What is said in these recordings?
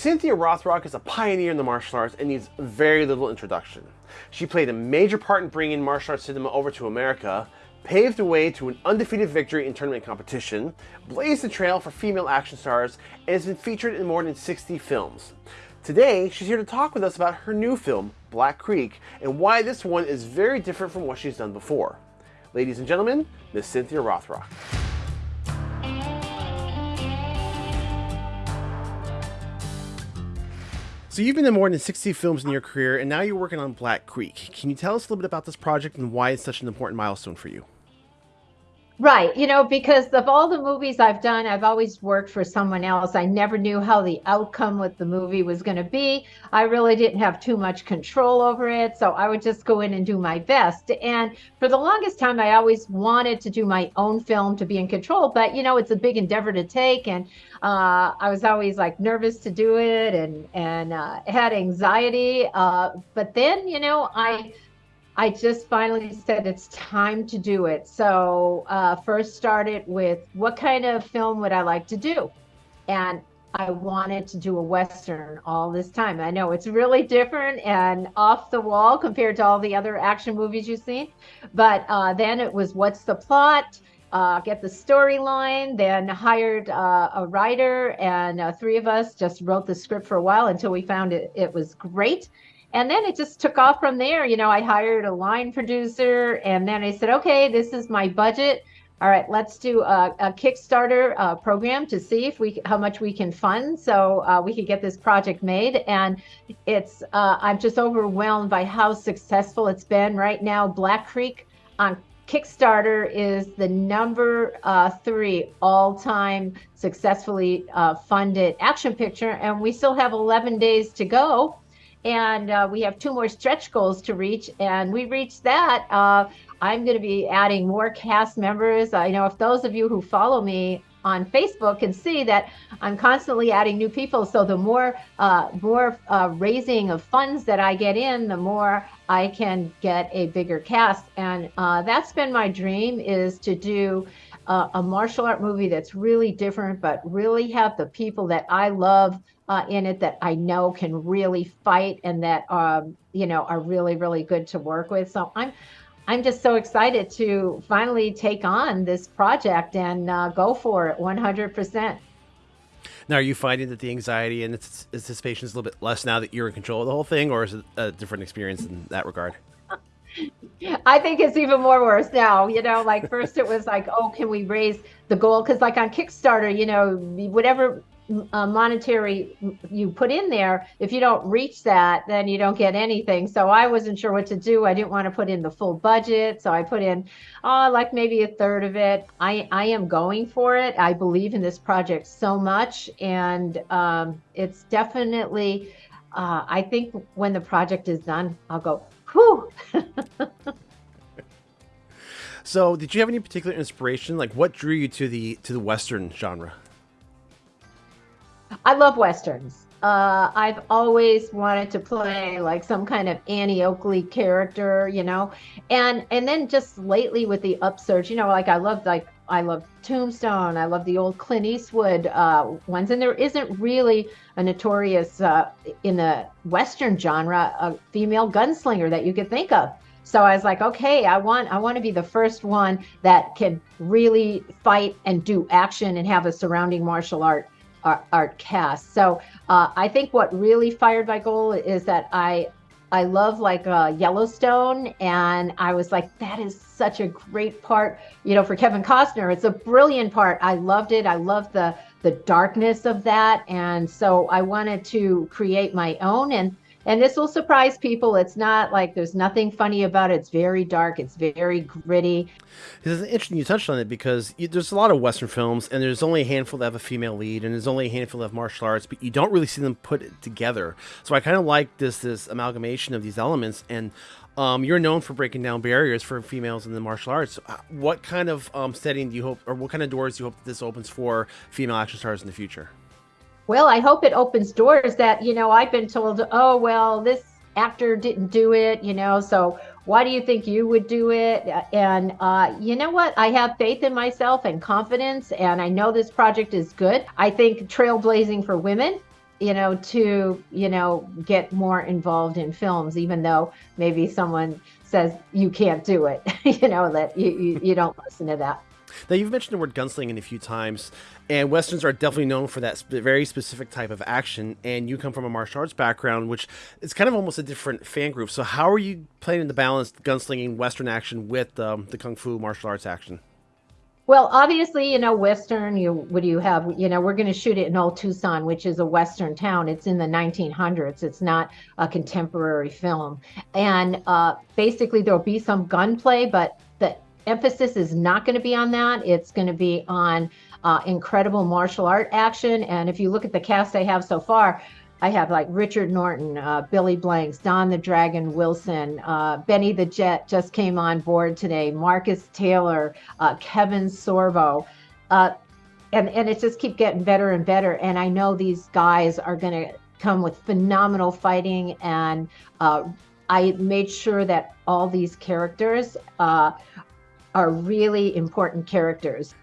Cynthia Rothrock is a pioneer in the martial arts and needs very little introduction. She played a major part in bringing martial arts cinema over to America, paved the way to an undefeated victory in tournament competition, blazed the trail for female action stars, and has been featured in more than 60 films. Today, she's here to talk with us about her new film, Black Creek, and why this one is very different from what she's done before. Ladies and gentlemen, Miss Cynthia Rothrock. So you've been in more than 60 films in your career, and now you're working on Black Creek. Can you tell us a little bit about this project and why it's such an important milestone for you? Right. You know, because of all the movies I've done, I've always worked for someone else. I never knew how the outcome with the movie was going to be. I really didn't have too much control over it. So I would just go in and do my best. And for the longest time, I always wanted to do my own film to be in control. But, you know, it's a big endeavor to take. And uh, I was always like nervous to do it and, and uh, had anxiety. Uh, but then, you know, I, I just finally said it's time to do it. So uh, first started with what kind of film would I like to do, and I wanted to do a western all this time. I know it's really different and off the wall compared to all the other action movies you've seen, but uh, then it was what's the plot. Uh, get the storyline, then hired uh, a writer, and uh, three of us just wrote the script for a while until we found it, it was great and then it just took off from there. You know, I hired a line producer, and then I said, okay, this is my budget. All right, let's do a, a Kickstarter uh, program to see if we how much we can fund, so uh, we could get this project made. And it's uh, I'm just overwhelmed by how successful it's been. Right now, Black Creek on Kickstarter is the number uh, three all-time successfully uh, funded action picture, and we still have 11 days to go and uh, we have two more stretch goals to reach and we reached that. Uh, i'm going to be adding more cast members. I know if those of you who follow me on facebook can see that i'm constantly adding new people. So the more uh, more uh, raising of funds that i get in the more i can get a bigger cast. And uh, that's been my dream is to do a martial art movie that's really different, but really have the people that I love uh, in it that I know can really fight and that um, you know are really really good to work with. So I'm I'm just so excited to finally take on this project and uh, go for it 100%. Now, are you finding that the anxiety and anticipation is a little bit less now that you're in control of the whole thing, or is it a different experience in that regard? I think it's even more worse now. You know, like first it was like, oh, can we raise the goal? Because like on Kickstarter, you know, whatever uh, monetary you put in there, if you don't reach that, then you don't get anything. So I wasn't sure what to do. I didn't want to put in the full budget, so I put in, oh, like maybe a third of it. I I am going for it. I believe in this project so much, and um, it's definitely. Uh, I think when the project is done, I'll go, Whew. so, did you have any particular inspiration? Like, what drew you to the to the western genre? I love westerns. Uh, I've always wanted to play like some kind of Annie Oakley character, you know, and and then just lately with the upsurge, you know, like I love like I love Tombstone. I love the old Clint Eastwood uh, ones, and there isn't really a notorious uh, in the Western genre a female gunslinger that you could think of. So I was like, okay, I want I want to be the first one that can really fight and do action and have a surrounding martial art art, art cast. So uh, I think what really fired my goal is that I I love like uh, Yellowstone, and I was like, that is such a great part, you know, for Kevin Costner. It's a brilliant part. I loved it. I loved the the darkness of that, and so I wanted to create my own. And and this will surprise people. It's not like there's nothing funny about it. It's very dark. It's very gritty. This It's interesting you touched on it because you, there's a lot of Western films, and there's only a handful that have a female lead, and there's only a handful that have martial arts, but you don't really see them put together. So I kind of like this this amalgamation of these elements, and um, you're known for breaking down barriers for females in the martial arts. Uh, what kind of um, setting do you hope, or what kind of doors do you hope this opens for female action stars in the future? Well, I hope it opens doors that, you know, I've been told, oh, well, this actor didn't do it, you know, so why do you think you would do it? And uh, you know what? I have faith in myself and confidence, and I know this project is good. I think trailblazing for women you know, to, you know, get more involved in films, even though maybe someone says you can't do it, you know, that you, you, you don't listen to that. Now, you've mentioned the word gunslinging a few times, and westerns are definitely known for that sp- very specific type of action. And you come from a martial arts background, which is kind of almost a different fan group. So, how are you playing the balance gunslinging western action with um, the kung fu martial arts action? Well, obviously, you know, Western, you what do you have? You know, we're going to shoot it in Old Tucson, which is a Western town. It's in the 1900s. It's not a contemporary film. And uh, basically, there'll be some gunplay, but emphasis is not going to be on that. It's going to be on uh, incredible martial art action. And if you look at the cast I have so far, I have like Richard Norton, uh, Billy Blanks, Don the Dragon Wilson, uh, Benny the Jet just came on board today, Marcus Taylor, uh, Kevin Sorbo. Uh, and, and it just keep getting better and better. And I know these guys are going to come with phenomenal fighting. And uh, I made sure that all these characters uh, are really important characters.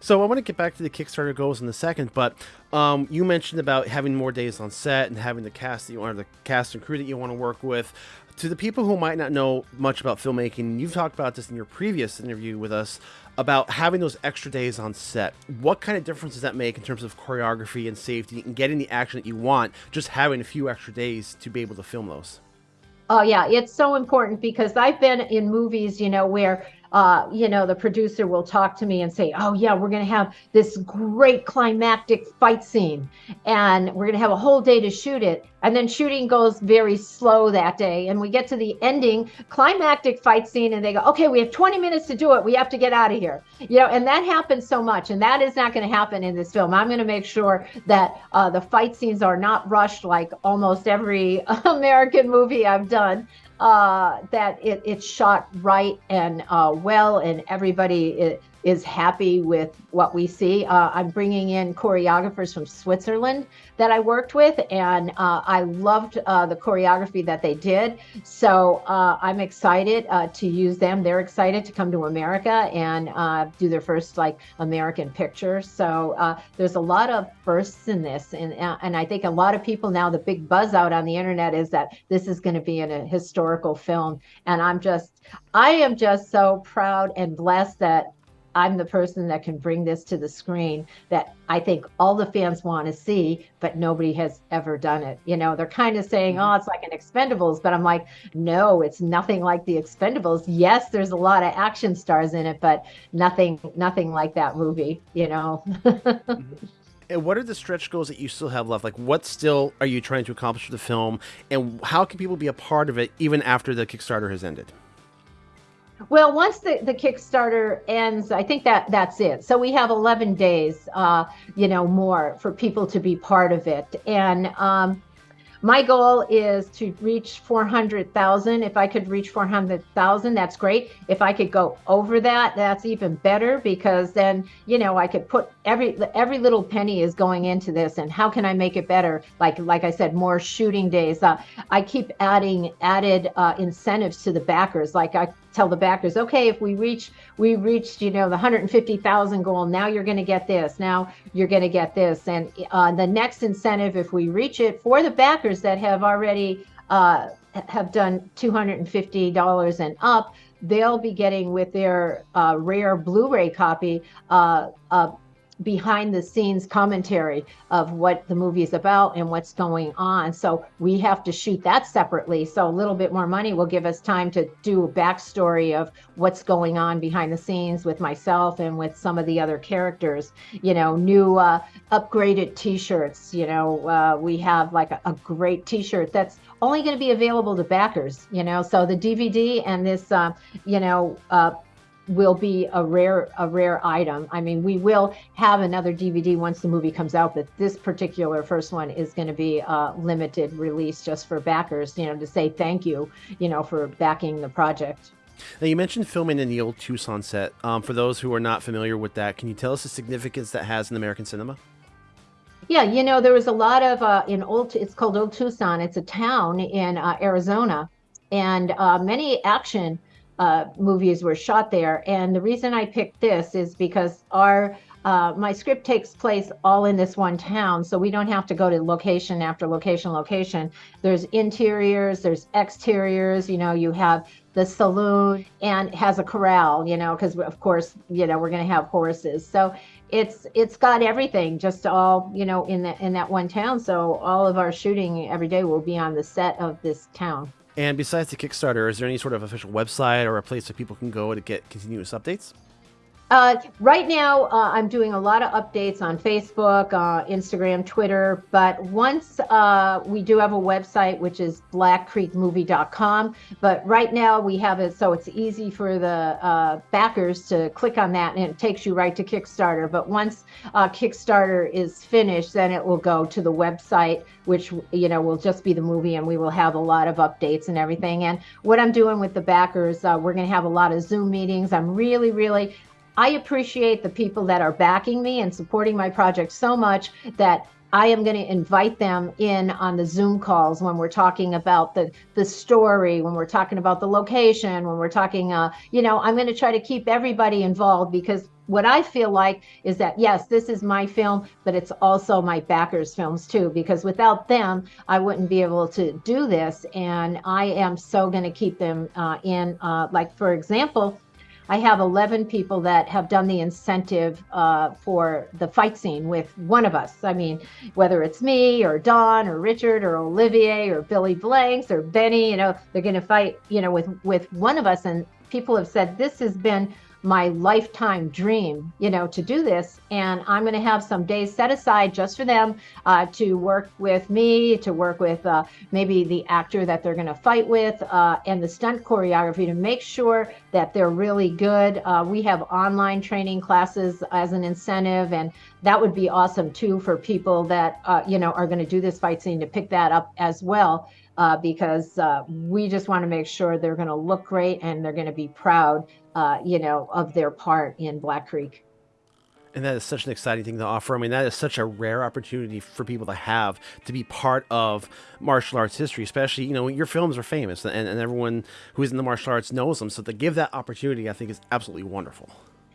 So I want to get back to the Kickstarter goals in a second, but um, you mentioned about having more days on set and having the cast that you want, the cast and crew that you want to work with. To the people who might not know much about filmmaking, you've talked about this in your previous interview with us about having those extra days on set. What kind of difference does that make in terms of choreography and safety and getting the action that you want? Just having a few extra days to be able to film those. Oh yeah, it's so important because I've been in movies, you know, where uh, you know, the producer will talk to me and say, "Oh yeah, we're going to have this great climactic fight scene, and we're going to have a whole day to shoot it." And then shooting goes very slow that day, and we get to the ending climactic fight scene, and they go, "Okay, we have 20 minutes to do it. We have to get out of here." You know, and that happens so much, and that is not going to happen in this film. I'm going to make sure that uh, the fight scenes are not rushed like almost every American movie I've done uh, that it, it's shot right and uh, well, and everybody is, is happy with what we see. Uh, I'm bringing in choreographers from Switzerland that I worked with, and uh, I loved uh, the choreography that they did. So uh, I'm excited uh, to use them. They're excited to come to America and uh, do their first like American picture. So there's a lot of firsts in this, and and I think a lot of people now the big buzz out on the internet is that this is going to be in a historical film, and I'm just I am just so proud and blessed that I'm the person that can bring this to the screen that I think all the fans want to see, but nobody has ever done it. You know, they're kind of saying, mm-hmm. oh, it's like an Expendables, but I'm like, no, it's nothing like the Expendables. Yes, there's a lot of action stars in it, but nothing, nothing like that movie, you know. Mm-hmm. And what are the stretch goals that you still have left? Like, what still are you trying to accomplish with the film? And how can people be a part of it even after the Kickstarter has ended? Well, once the, the Kickstarter ends, I think that that's it. So we have 11 days, uh, you know, more for people to be part of it. And um, my goal is to reach 400,000. If I could reach 400,000, that's great. If I could go over that, that's even better because then, you know, I could put every every little penny is going into this and how can I make it better? Like like I said, more shooting days. Uh, I keep adding added uh, incentives to the backers. Like I tell the backers, okay, if we reach, we reached, you know, the 150,000 goal, now you're going to get this, now you're going to get this. And uh, the next incentive, if we reach it for the backers that have already uh, have done $250 and up, they'll be getting with their uh, rare Blu-ray copy uh, behind the scenes commentary of what the movie is about and what's going on. So we have to shoot that separately. So a little bit more money will give us time to do a backstory of what's going on behind the scenes with myself and with some of the other characters. You know, new uh, upgraded T-shirts. You know, uh, we have like a, a great T-shirt that's only going to be available to backers. You know, so the DVD and this, uh, you know uh, will be a rare a rare item. I mean, we will have another DVD once the movie comes out, but this particular first one is going to be a limited release just for backers, you know, to say thank you, you know, for backing the project. Now you mentioned filming in the old Tucson set. Um, for those who are not familiar with that, can you tell us the significance that has in American cinema? Yeah, you know, there was a lot of uh, in old. It's called Old Tucson. It's a town in uh, Arizona, and uh, many action uh, movies were shot there. And the reason I picked this is because our uh, my script takes place all in this one town, so we don't have to go to location after location, location. There's interiors, there's exteriors. You know, you have the saloon and has a corral. You know, because of course, you know, we're going to have horses. So it's it's got everything just all you know in that in that one town. So all of our shooting every day will be on the set of this town. And besides the Kickstarter, is there any sort of official website or a place that people can go to get continuous updates? Uh, right now, uh, I'm doing a lot of updates on Facebook, uh, Instagram, Twitter. But once uh, we do have a website, which is blackcreekmovie.com. But right now, we have it so it's easy for the uh, backers to click on that and it takes you right to Kickstarter. But once uh, Kickstarter is finished, then it will go to the website, which you know will just be the movie, and we will have a lot of updates and everything. And what I'm doing with the backers, we're going to have a lot of Zoom meetings. I'm really, really I appreciate the people that are backing me and supporting my project so much that I am going to invite them in on the Zoom calls when we're talking about the the story, when we're talking about the location, when we're talking, uh, you know, I'm going to try to keep everybody involved because what I feel like is that yes, this is my film, but it's also my backers' films too. Because without them, I wouldn't be able to do this, and I am so going to keep them uh, in. Uh, like for example, I have 11 people that have done the incentive uh, for the fight scene with one of us. I mean, whether it's me or Don or Richard or Olivier or Billy Blanks or Benny, you know, they're going to fight, you know, with with one of us. And people have said this has been my lifetime dream, you know, to do this. And I'm going to have some days set aside just for them uh, to work with me, to work with uh, maybe the actor that they're going to fight with, uh, and the stunt choreography to make sure that they're really good. Uh, we have online training classes as an incentive, and that would be awesome too for people that, uh, you know, are going to do this fight scene to pick that up as well. Uh, because we just want to make sure they're going to look great and they're going to be proud uh, you know, of their part in Black Creek. And that is such an exciting thing to offer. I mean, that is such a rare opportunity for people to have to be part of martial arts history, especially, you know, your films are famous and, and everyone who is in the martial arts knows them. So to give that opportunity, I think is absolutely wonderful.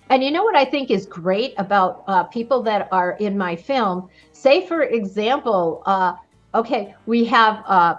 And you know what I think is great about uh, people that are in my film? Say, for example, uh, okay, we have uh,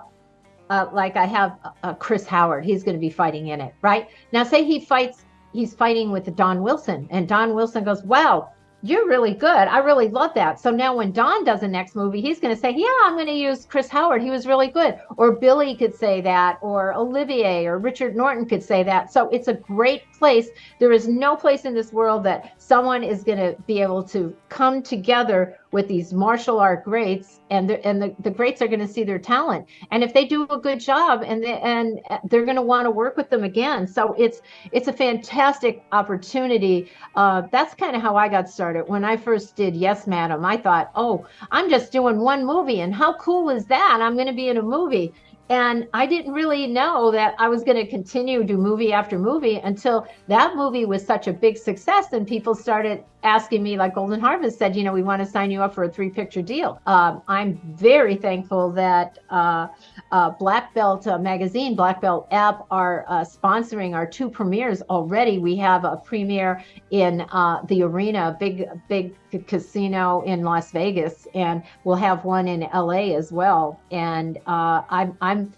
uh, like I have uh, Chris Howard. He's going to be fighting in it, right? Now, say he fights he's fighting with Don Wilson, and Don Wilson goes, "Wow, you're really good. I really love that." So now when Don does the next movie, he's going to say, "Yeah, I'm going to use Chris Howard. He was really good." Or Billy could say that, or Olivier or Richard Norton could say that. So it's a great place. There is no place in this world that someone is going to be able to come together with these martial art greats and the, and the, the greats are going to see their talent. And if they do a good job and they, and they're going to want to work with them again. So it's it's a fantastic opportunity. Uh, that's kind of how i got started. When i first did yes madam i thought oh i'm just doing one movie and how cool is that? I'm going to be in a movie and I didn't really know that I was going to continue to do movie after movie until that movie was such a big success and people started asking me, like Golden Harvest said, you know, we want to sign you up for a three picture deal. Um, I'm very thankful that uh, uh, Black Belt uh, Magazine, Black Belt app are uh, sponsoring our two premieres already. We have a premiere in uh, the arena, big, big casino in Las Vegas, and we'll have one in LA as well. And uh, I'm, I'm,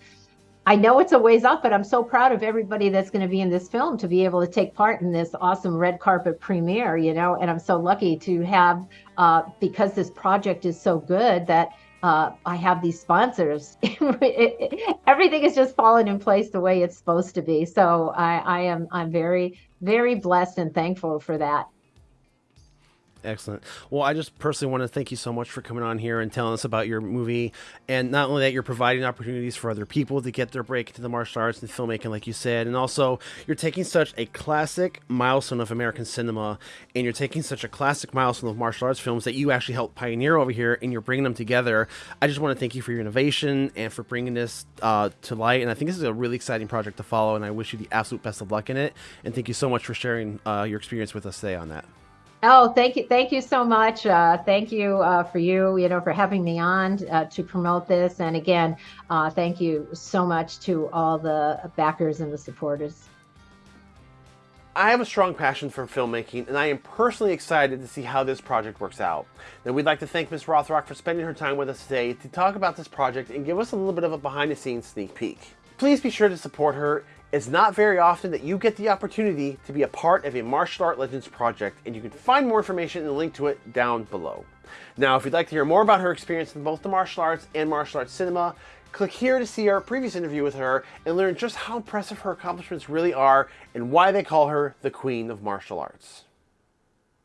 I know it's a ways off, but I'm so proud of everybody that's going to be in this film to be able to take part in this awesome red carpet premiere, you know, and I'm so lucky to have, uh, because this project is so good that uh, I have these sponsors. everything is just falling in place the way it's supposed to be. So I, I am, I'm very, very blessed and thankful for that. Excellent. Well, I just personally want to thank you so much for coming on here and telling us about your movie. And not only that, you're providing opportunities for other people to get their break into the martial arts and filmmaking, like you said. And also, you're taking such a classic milestone of American cinema and you're taking such a classic milestone of martial arts films that you actually helped pioneer over here and you're bringing them together. I just want to thank you for your innovation and for bringing this uh, to light. And I think this is a really exciting project to follow. And I wish you the absolute best of luck in it. And thank you so much for sharing uh, your experience with us today on that. Oh, thank you, thank you so much. Uh, thank you uh, for you, you know, for having me on uh, to promote this. And again, uh, thank you so much to all the backers and the supporters. I have a strong passion for filmmaking, and I am personally excited to see how this project works out. Now, we'd like to thank Ms. Rothrock for spending her time with us today to talk about this project and give us a little bit of a behind-the-scenes sneak peek. Please be sure to support her. It's not very often that you get the opportunity to be a part of a Martial Art Legends project, and you can find more information and a link to it down below. Now, if you'd like to hear more about her experience in both the martial arts and martial arts cinema, Click here to see our previous interview with her and learn just how impressive her accomplishments really are and why they call her the Queen of Martial Arts.